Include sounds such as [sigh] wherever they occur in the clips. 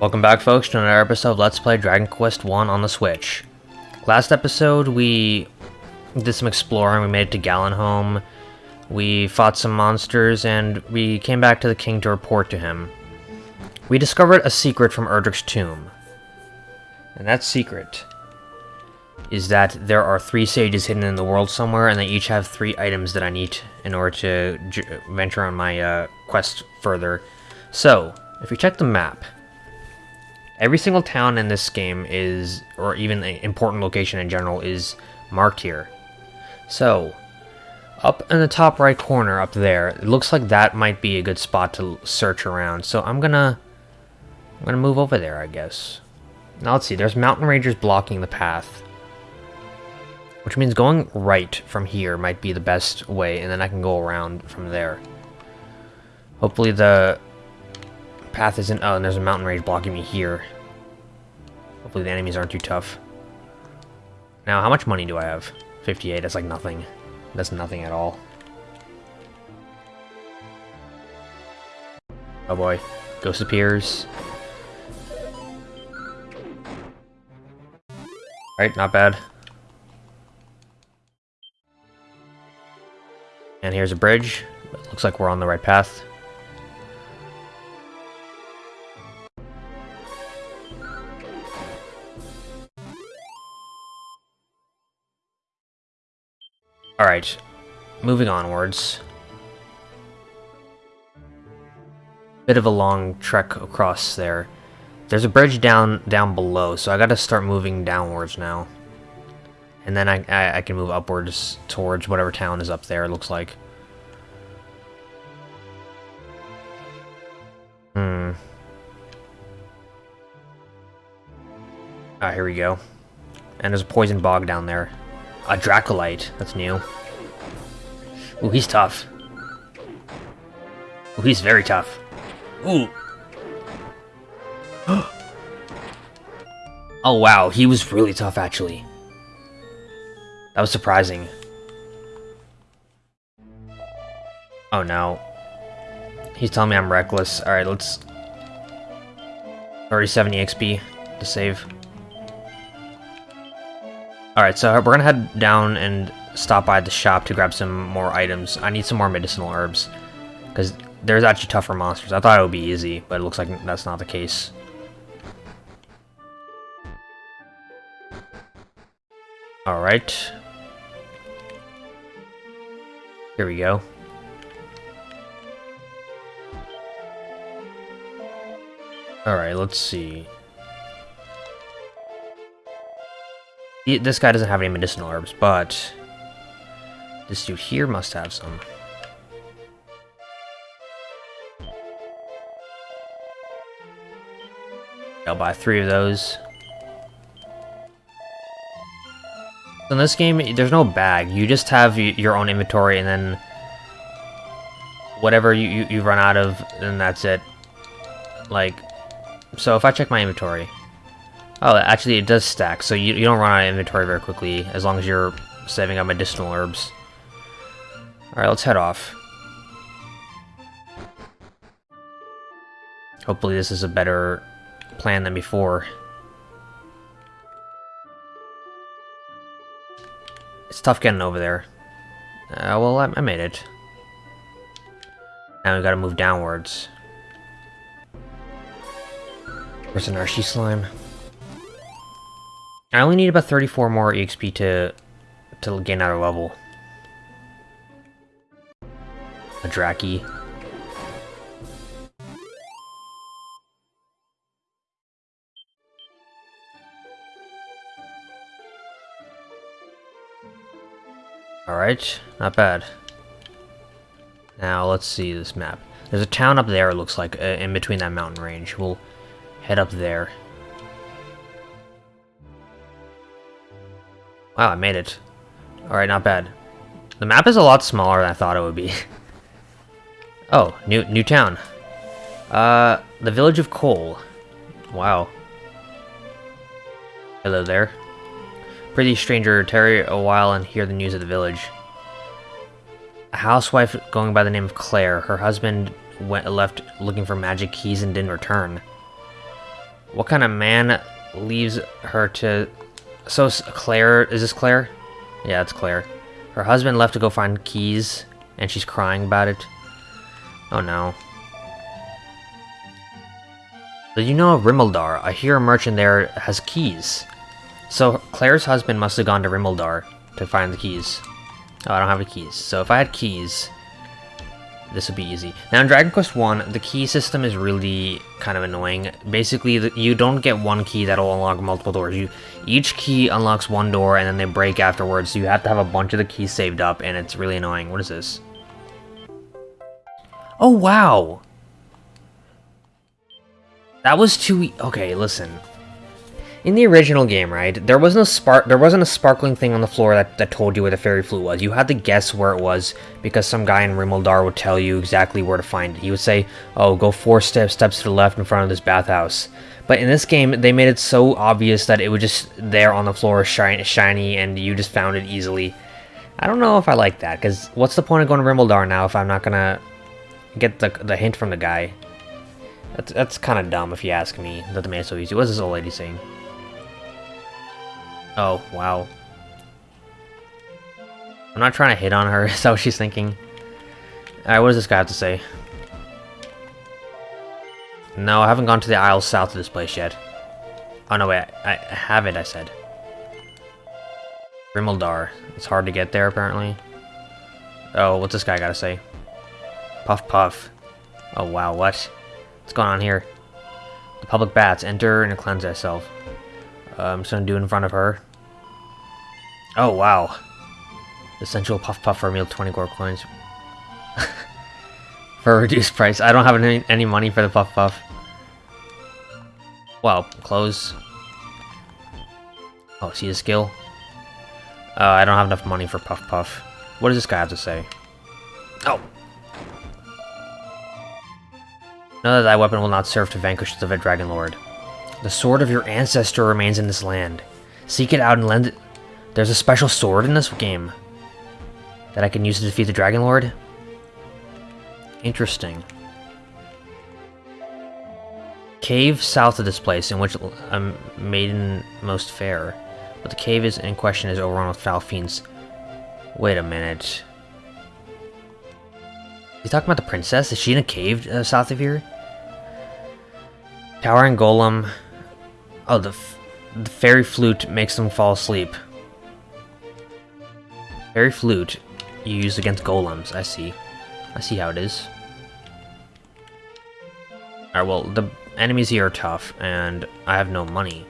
Welcome back folks to another episode of Let's Play Dragon Quest 1 on the Switch. Last episode we did some exploring, we made it to Galenholm, we fought some monsters, and we came back to the king to report to him. We discovered a secret from Erdrick's tomb. And that secret is that there are three sages hidden in the world somewhere, and they each have three items that I need in order to venture on my uh, quest further. So, if you check the map, every single town in this game is, or even an important location in general, is marked here. So, up in the top right corner up there, it looks like that might be a good spot to search around. So I'm gonna, I'm gonna move over there, I guess. Now let's see, there's mountain rangers blocking the path. Which means going right from here might be the best way, and then I can go around from there. Hopefully the path isn't... Oh, and there's a mountain range blocking me here. Hopefully the enemies aren't too tough. Now, how much money do I have? 58, that's like nothing. That's nothing at all. Oh boy. Ghost appears. Right, not bad. And here's a bridge. Looks like we're on the right path. Alright, moving onwards. Bit of a long trek across there. There's a bridge down down below, so I gotta start moving downwards now. And then I, I, I can move upwards towards whatever town is up there, it looks like. Hmm. Ah, here we go. And there's a poison bog down there. A Dracolite. That's new. Ooh, he's tough. Ooh, he's very tough. Ooh. [gasps] oh, wow. He was really tough, actually. That was surprising. Oh, no. He's telling me I'm reckless. Alright, let's... 3070 XP to save. Alright, so we're gonna head down and stop by the shop to grab some more items. I need some more medicinal herbs. Because there's actually tougher monsters. I thought it would be easy, but it looks like that's not the case. Alright. Here we go. Alright, let's see. This guy doesn't have any medicinal herbs, but this dude here must have some. I'll buy three of those. In this game, there's no bag. You just have your own inventory, and then whatever you, you, you run out of, then that's it. Like, so if I check my inventory, Oh, actually it does stack, so you, you don't run out of inventory very quickly, as long as you're saving up medicinal herbs. Alright, let's head off. Hopefully this is a better plan than before. It's tough getting over there. Uh, well, I, I made it. Now we gotta move downwards. Where's an Archie slime? I only need about 34 more EXP to to gain another level. A Dracky. Alright, not bad. Now, let's see this map. There's a town up there, it looks like, uh, in between that mountain range. We'll head up there. Wow, I made it. Alright, not bad. The map is a lot smaller than I thought it would be. [laughs] oh, new new town. Uh, the village of Kol. Wow. Hello there. Pretty stranger, tarry a while and hear the news of the village. a housewife going by the name of Claire. Her husband went left looking for magic keys and didn't return. What kind of man leaves her to... So, Claire... Is this Claire? Yeah, it's Claire. Her husband left to go find keys, and she's crying about it. Oh no. Did you know of? I hear a merchant there has keys. So Claire's husband must have gone to Rimuldar to find the keys. Oh, I don't have the keys. So if I had keys, this would be easy. Now in Dragon Quest 1, the key system is really kind of annoying. Basically, the, you don't get one key that'll unlock multiple doors. You Each key unlocks one door and then they break afterwards, so you have to have a bunch of the keys saved up and it's really annoying. What is this? Oh, wow! That was too... E okay, listen. In the original game, right, there wasn't a spark, there wasn't a sparkling thing on the floor that, that told you where the fairy flute was. You had to guess where it was because some guy in Rimuldar would tell you exactly where to find it. He would say, "Oh, go four steps steps to the left in front of this bathhouse." But in this game, they made it so obvious that it was just there on the floor, shiny, shiny, and you just found it easily. I don't know if I like that because what's the point of going to Rimuldar now if I'm not gonna get the the hint from the guy? That's that's kind of dumb if you ask me. That they made it so easy. What's this old lady saying? Oh, wow. I'm not trying to hit on her, [laughs] is that what she's thinking? Alright, what does this guy have to say? No, I haven't gone to the aisles south of this place yet. Oh, no, wait, I, I have it, I said. Rimuldar. It's hard to get there, apparently. Oh, what's this guy gotta say? Puff Puff. Oh, wow, what? What's going on here? The public baths. Enter and cleanse thyself. Uh, I'm just gonna do in front of her. Oh, wow. Essential Puff Puff for a meal, 20 gold coins. [laughs] for a reduced price. I don't have any, any money for the Puff Puff. Well, clothes. Oh, see the skill? Uh, I don't have enough money for Puff Puff. What does this guy have to say? Oh! Know that thy weapon will not serve to vanquish the Dragon Lord. The sword of your ancestor remains in this land. Seek it out and lend it. There's a special sword in this game that I can use to defeat the Dragon Lord. Interesting. Cave south of this place, in which I'm maiden most fair. But the cave is in question is overrun with foul fiends. Wait a minute. You talking about the princess? Is she in a cave uh, south of here? Towering Golem Oh, the, the fairy flute makes them fall asleep. Fairy flute you use against golems, I see. I see how it is. Alright, well, the enemies here are tough, and I have no money.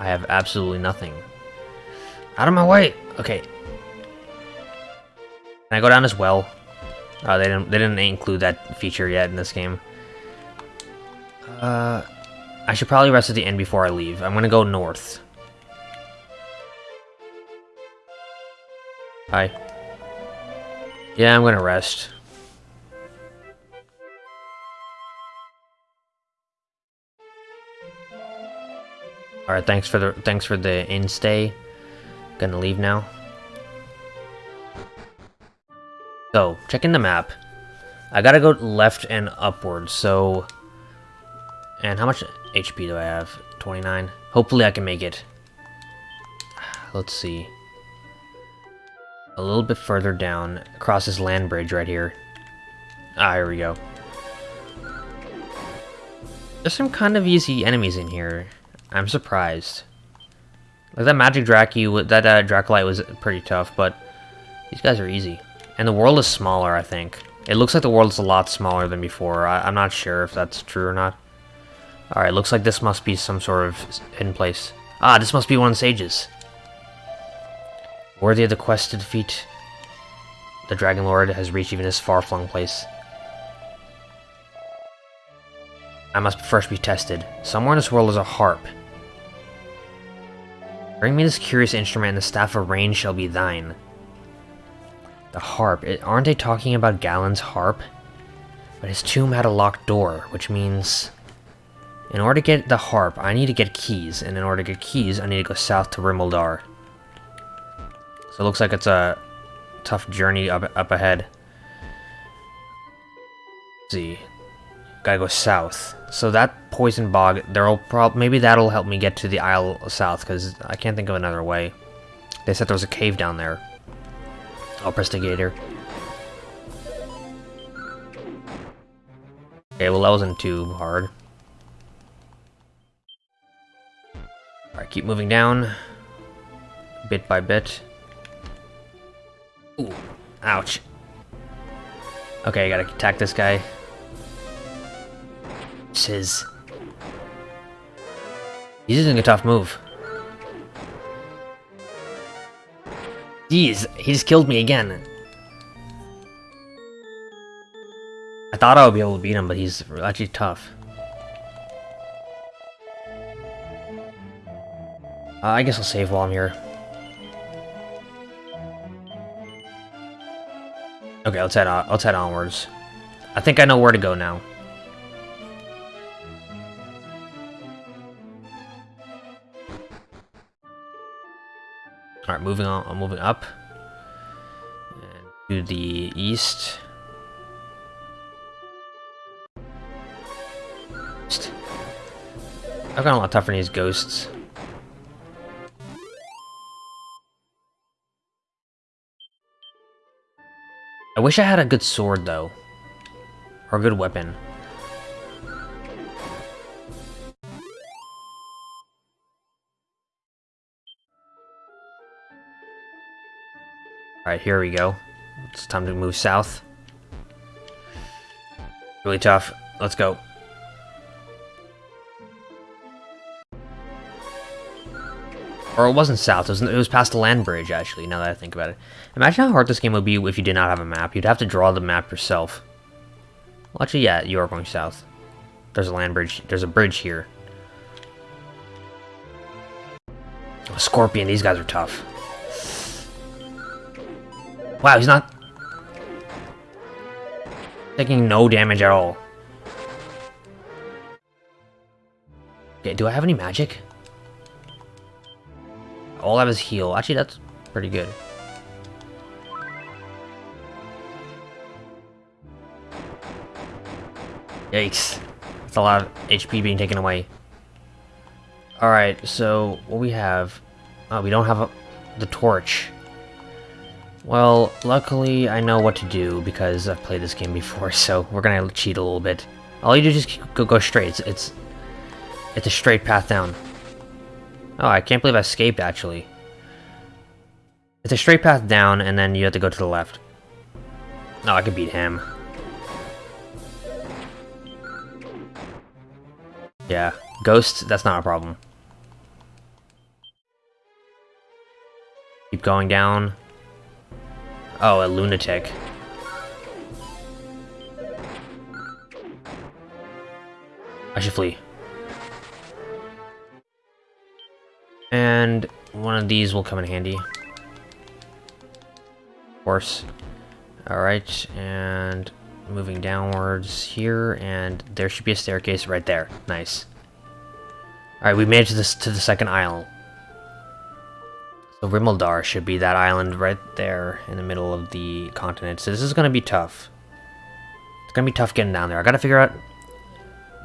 I have absolutely nothing. Out of my way! Okay. Can I go down as well? Oh, they didn't, they didn't include that feature yet in this game. Uh... I should probably rest at the inn before I leave. I'm gonna go north. Hi. Yeah, I'm gonna rest. Alright, thanks for the thanks for the inn stay. Gonna leave now. So, checking the map. I gotta go left and upwards, so... And how much HP do I have? 29. Hopefully I can make it. Let's see. A little bit further down, across this land bridge right here. Ah, here we go. There's some kind of easy enemies in here. I'm surprised. Like that Magic Dracu, that uh, Draculite was pretty tough, but these guys are easy. And the world is smaller, I think. It looks like the world is a lot smaller than before. I I'm not sure if that's true or not. Alright, looks like this must be some sort of hidden place. Ah, this must be one of the sages. Worthy of the quest to defeat the Dragon Lord has reached even this far-flung place. I must first be tested. Somewhere in this world is a harp. Bring me this curious instrument and the staff of rain shall be thine. The harp. It, aren't they talking about Galen's harp? But his tomb had a locked door, which means... In order to get the harp, I need to get keys, and in order to get keys, I need to go south to Rimuldar. So it looks like it's a tough journey up, up ahead. see. Gotta go south. So that poison bog, there'll prob maybe that'll help me get to the Isle south, because I can't think of another way. They said there was a cave down there. I'll press the gator. Okay, well that wasn't too hard. Alright, keep moving down. Bit by bit. Ooh, ouch. Okay, I gotta attack this guy. Shiz. He's using a tough move. Jeez, he just killed me again. I thought I would be able to beat him, but he's actually tough. Uh, I guess I'll save while I'm here. Okay, let's head on, let's head onwards. I think I know where to go now. Alright, moving on, I'm moving up. To the east. I've got a lot tougher than these ghosts. I wish I had a good sword, though. Or a good weapon. Alright, here we go. It's time to move south. Really tough. Let's go. Or it wasn't south, it was, it was past the land bridge, actually, now that I think about it. Imagine how hard this game would be if you did not have a map. You'd have to draw the map yourself. Well, actually, yeah, you are going south. There's a land bridge. There's a bridge here. Oh, Scorpion, these guys are tough. Wow, he's not... Taking no damage at all. Okay, do I have any magic? All have is heal. Actually, that's pretty good. Yikes. That's a lot of HP being taken away. Alright, so what we have... Oh, we don't have a, the torch. Well, luckily I know what to do because I've played this game before, [laughs] so we're gonna cheat a little bit. All you do is just go, go straight. It's, it's, it's a straight path down. Oh, I can't believe I escaped, actually. It's a straight path down, and then you have to go to the left. Oh, I could beat him. Yeah, Ghost, that's not a problem. Keep going down. Oh, a lunatic. I should flee. And one of these will come in handy. Of course. Alright, and moving downwards here, and there should be a staircase right there. Nice. Alright, we made it to, this, to the second island. So Rimuldar should be that island right there in the middle of the continent. So this is going to be tough. It's going to be tough getting down there. I got to figure out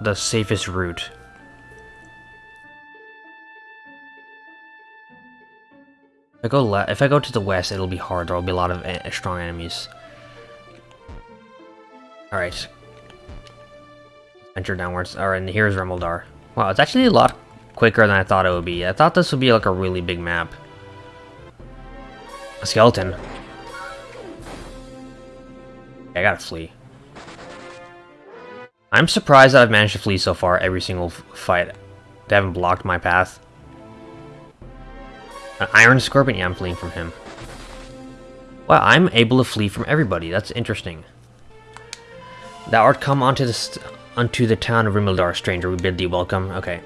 the safest route. If I go if I go to the west, it'll be hard. There'll be a lot of strong enemies. All right. Enter downwards. All right, and here's Rimuldar. Wow, it's actually a lot quicker than I thought it would be. I thought this would be like a really big map. A skeleton. I gotta flee. I'm surprised that I've managed to flee so far every single fight. They haven't blocked my path. An Iron Scorpion? Yeah, I'm fleeing from him. Wow, I'm able to flee from everybody. That's interesting. Thou art come onto the, unto the town of Rimuldar, stranger. We bid thee welcome. Okay.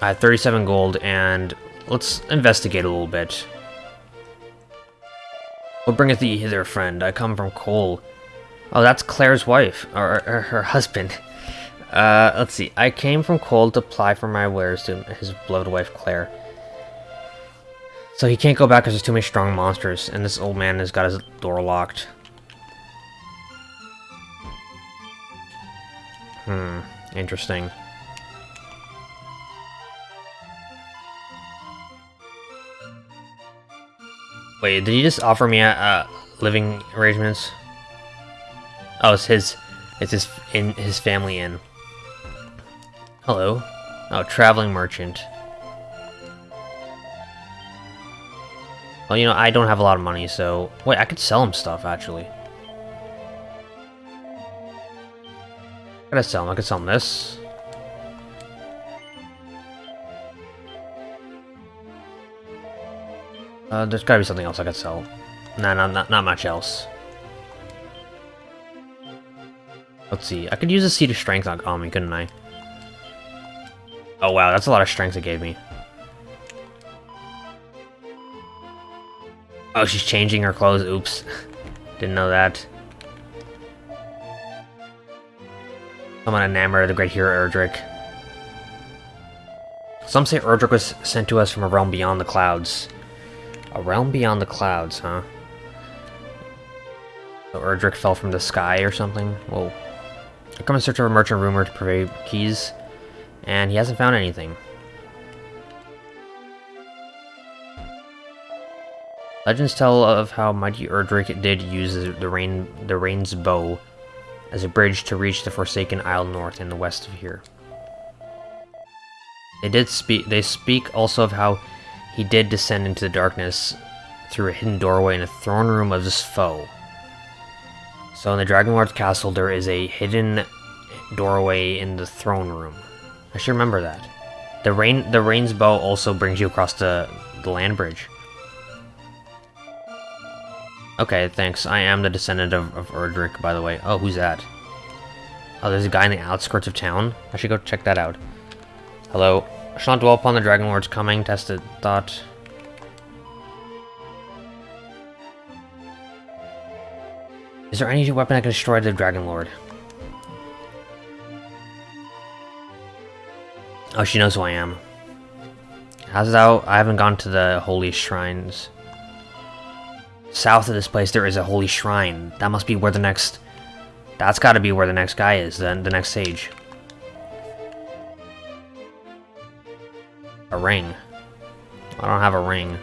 I have 37 gold, and let's investigate a little bit. What bringeth thee hither, friend? I come from Kol. Oh, that's Claire's wife, or, or her husband. [laughs] Uh, let's see. I came from Kol to apply for my wares to his beloved wife, Claire. So he can't go back because there's too many strong monsters, and this old man has got his door locked. Hmm, interesting. Wait, did he just offer me a, a living arrangements? Oh, it's his, it's his in his family inn. Hello. Oh, traveling merchant. Well, you know, I don't have a lot of money, so... Wait, I could sell him stuff, actually. I gotta sell him. I could sell him this. Uh, there's gotta be something else I could sell. Nah, not, not, not much else. Let's see. I could use a seed of strength on, on me, couldn't I? Oh wow, that's a lot of strength it gave me. Oh, she's changing her clothes. Oops. Didn't know that. I'm enamored of the great hero Erdrick. Some say Erdrick was sent to us from a realm beyond the clouds. A realm beyond the clouds, huh? So Erdrick fell from the sky or something? Whoa. I come in search of a merchant rumor to purvey keys, and he hasn't found anything. Legends tell of how mighty Erdrick did use the rain the rain's bow as a bridge to reach the Forsaken Isle north and the west of here. They did speak they speak also of how he did descend into the darkness through a hidden doorway in the throne room of his foe. So in the Dragon Lord's castle there is a hidden doorway in the throne room. I should remember that. The rain the rain's bow also brings you across the, the land bridge. Okay, thanks. I am the descendant of, of Erdrick, by the way. Oh, who's that? Oh, there's a guy in the outskirts of town? I should go check that out. Hello. I shall not dwell upon the Dragon Lord's coming, tested thought. Is there any weapon that can destroy the Dragon Lord? Oh, she knows who I am. How's thou? I haven't gone to the holy shrines. South of this place, there is a holy shrine. That must be where the next... That's gotta be where the next guy is, then the next sage. A ring. I don't have a ring.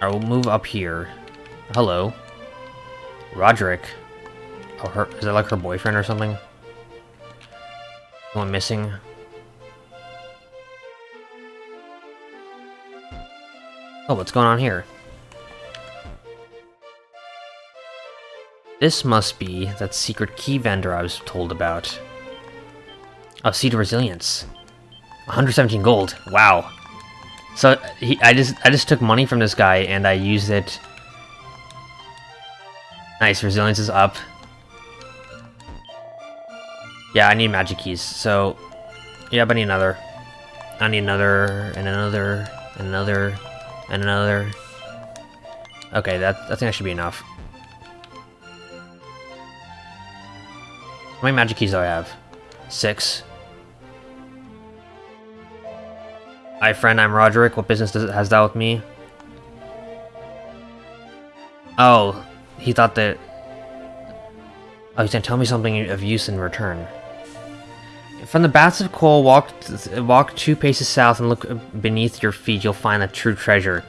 I will move up here. Hello. Roderick. Oh, her, is that like her boyfriend or something? Someone missing? Oh, what's going on here? This must be that secret key vendor I was told about. Oh, Seed of Resilience. 117 gold. Wow. So he, I just I just took money from this guy and I used it. Nice, resilience is up. Yeah, I need magic keys. So, yeah, but I need another. I need another and another and another and another. Okay, that I think that should be enough. How many magic keys do I have? Six. Hi friend, I'm Roderick. What business does has that with me? Oh, he thought that... Oh, he's gonna tell me something of use in return. From the Baths of Kol, walk, walk two paces south and look beneath your feet. You'll find a true treasure.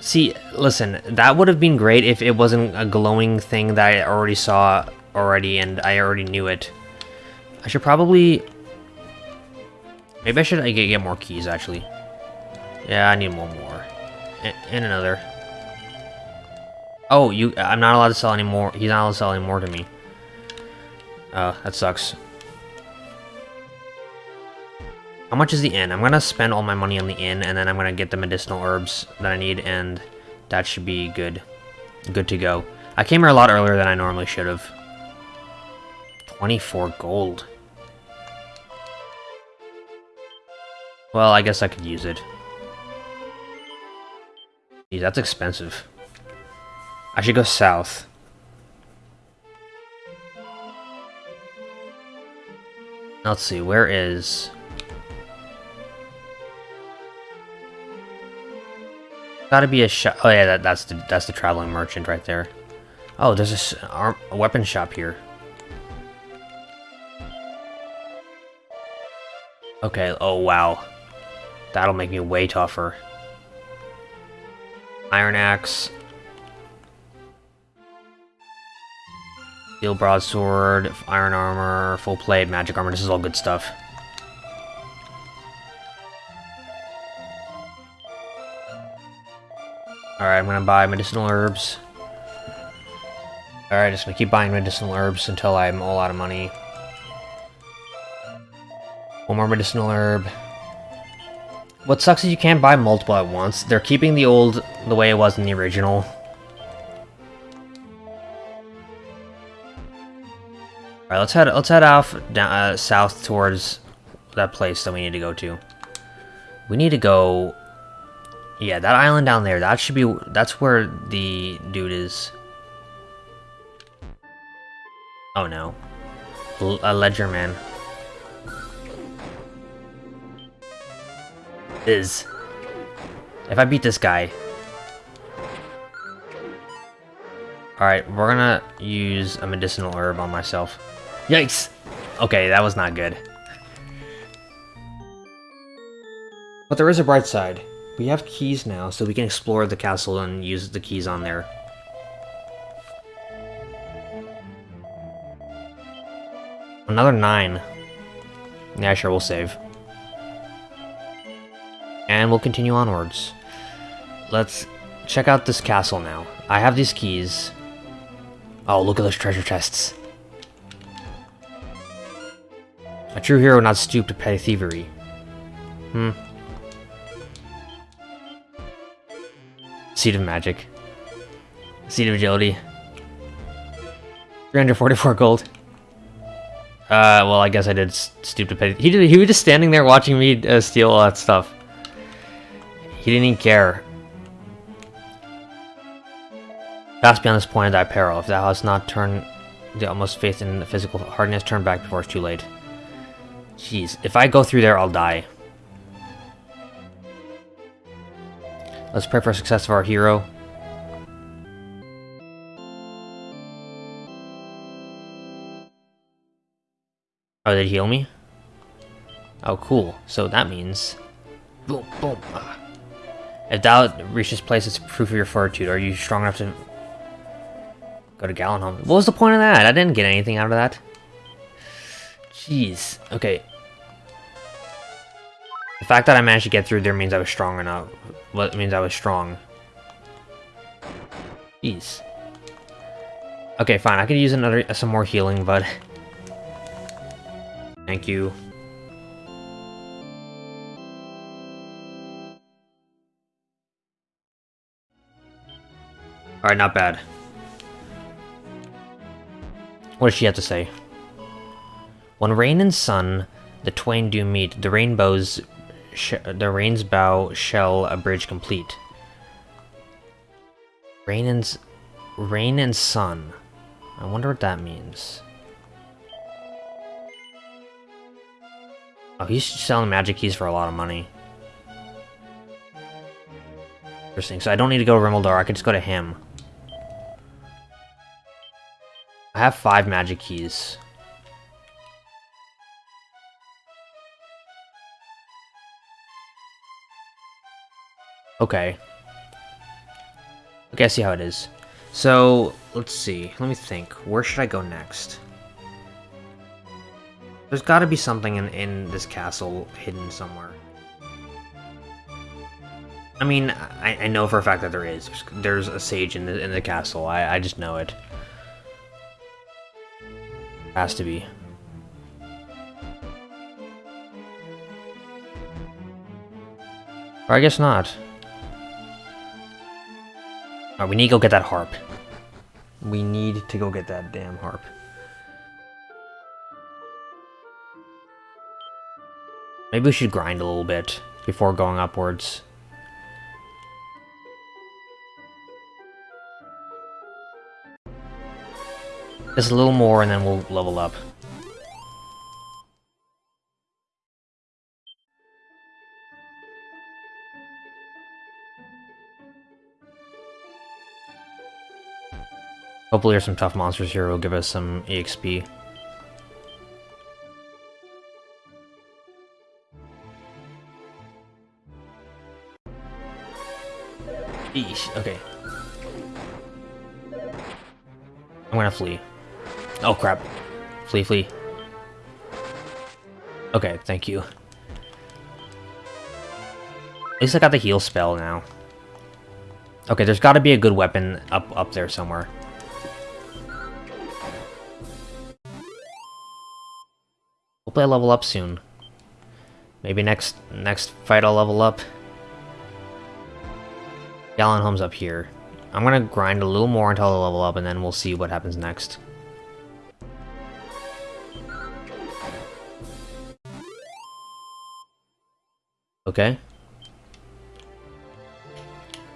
See, listen, that would have been great if it wasn't a glowing thing that I already saw already and I already knew it. I should probably Maybe I should get, get more keys, actually. Yeah, I need one more. And, another. Oh, you! I'm not allowed to sell anymore. He's not allowed to sell any more to me. Oh, that sucks. How much is the inn? I'm gonna spend all my money on the inn, and then I'm gonna get the medicinal herbs that I need, and that should be good. Good to go. I came here a lot earlier than I normally should have. 24 gold. Well, I guess I could use it. That's expensive. I should go south. Let's see, where is... Gotta be a shop. Oh yeah, that, that's the that's the traveling merchant right there. Oh, there's a, arm, uh, a weapon shop here. Okay. Oh wow, that'll make me way tougher. Iron axe. Steel broadsword, iron armor, full plate, magic armor. This is all good stuff. Alright, I'm gonna buy medicinal herbs. Alright, just gonna keep buying medicinal herbs until I'm all out of money. One more medicinal herb. What sucks is you can't buy multiple at once. They're keeping the old the way it was in the original. Alright, let's head let's head off down uh, south towards that place that we need to go to. We need to go yeah, that island down there, that should be, that's where the dude is. Oh no. L a ledger man. Is. If I beat this guy. Alright, we're gonna use a medicinal herb on myself. Yikes! Okay, that was not good. But there is a bright side. We have keys now, so we can explore the castle and use the keys on there. Another nine. Yeah, sure, we'll save. And we'll continue onwards. Let's check out this castle now. I have these keys. Oh, look at those treasure chests. A true hero not stoop to petty thievery. Hmm. Seed of Magic. Seed of Agility. 344 gold. Uh, well, I guess I did s- stoop to pay. He did. He was just standing there watching me uh, steal all that stuff. He didn't even care. Pass beyond this point of thy peril. If thou hast not turned the almost faith in the physical hardness, turn back before it's too late. Jeez, if I go through there, I'll die. Let's pray for success of our hero. Oh, did he heal me? Oh, cool. So that means... Boom, boom. Ah. If thou reach this place, it's proof of your fortitude. Are you strong enough to... Go to Galenholm? What was the point of that? I didn't get anything out of that. Jeez. Okay. The fact that I managed to get through there means I was strong enough. Well, it means I was strong. Jeez. Okay, fine. I could use another uh, some more healing, but thank you. All right, not bad. What does she have to say? When rain and sun, the twain do meet. The rainbows, the rain's bow shall a bridge complete. Rain and rain and sun. I wonder what that means. Oh, he's selling magic keys for a lot of money. Interesting. So I don't need to go to Rimuldar. I could just go to him. I have five magic keys. Okay. Okay, I see how it is. So, let's see. Let me think. Where should I go next? There's gotta be something in, in this castle hidden somewhere. I mean, I, I know for a fact that there is. There's a sage in the, in the castle. I, I just know it. Has to be. Or I guess not. Alright, we need to go get that harp. We need to go get that damn harp. Maybe we should grind a little bit before going upwards. Just a little more and then we'll level up. Hopefully there's some tough monsters here will give us some EXP. Eesh, okay. I'm gonna flee. Oh crap. Flee, flee. Okay, thank you. At least I got the heal spell now. Okay, there's gotta be a good weapon up up there somewhere. Hopefully I level up soon. Maybe next next fight I'll level up. Galenholm's up here. I'm gonna grind a little more until I level up, and then we'll see what happens next. Okay.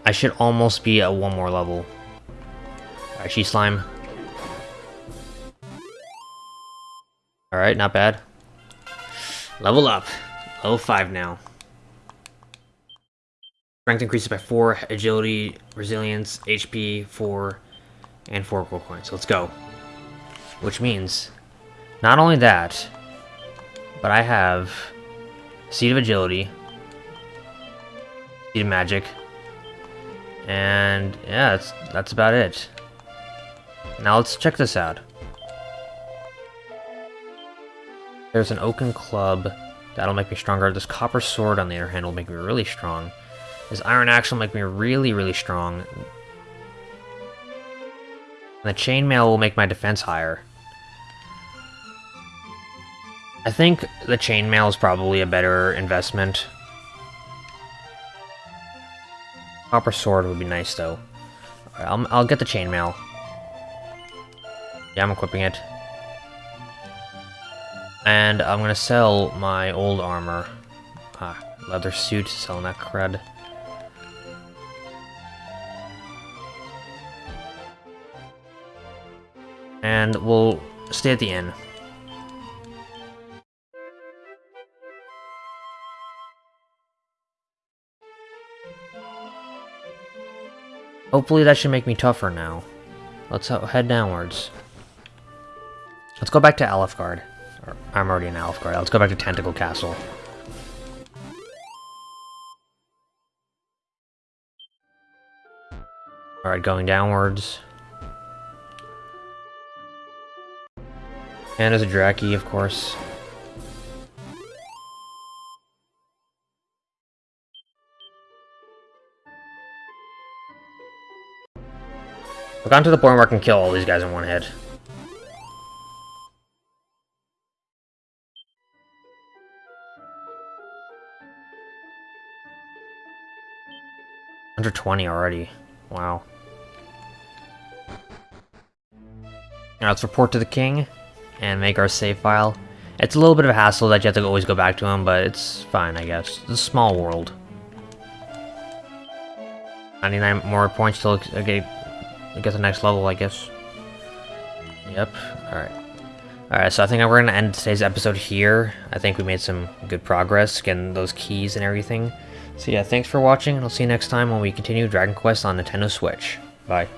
I should almost be at one more level. Alright, she slime. Alright, not bad. Level up. Level 5 now. Strength increases by 4, agility, resilience, HP, 4, and 4 gold coins. Let's go. Which means, not only that, but I have Seed of Agility, Seed of Magic, and yeah, that's, that's about it. Now let's check this out. There's an Oaken Club, that'll make me stronger. This Copper Sword, on the other hand, will make me really strong. This Iron Axe will make me really, really strong. And the Chainmail will make my defense higher. I think the Chainmail is probably a better investment. Copper Sword would be nice, though. Right, I'll, I'll get the Chainmail. Yeah, I'm equipping it. And I'm gonna sell my old armor. Ah, leather suit, selling that cred. and we'll stay at the inn. Hopefully that should make me tougher now. Let's head downwards. Let's go back to Alefgard. I'm already in Alefgard. Let's go back to Tantegel Castle. Alright, going downwards. And as a Dracky, of course. I've gotten to the point where I can kill all these guys in one hit. Under 20 already. Wow. Now let's report to the king and make our save file. It's a little bit of a hassle that you have to always go back to him, but it's fine, I guess. It's a small world. 99 more points I get, get the next level, I guess. Yep, alright. Alright, so I think we're going to end today's episode here. I think we made some good progress getting those keys and everything. So yeah, thanks for watching, and I'll see you next time when we continue Dragon Quest on Nintendo Switch. Bye.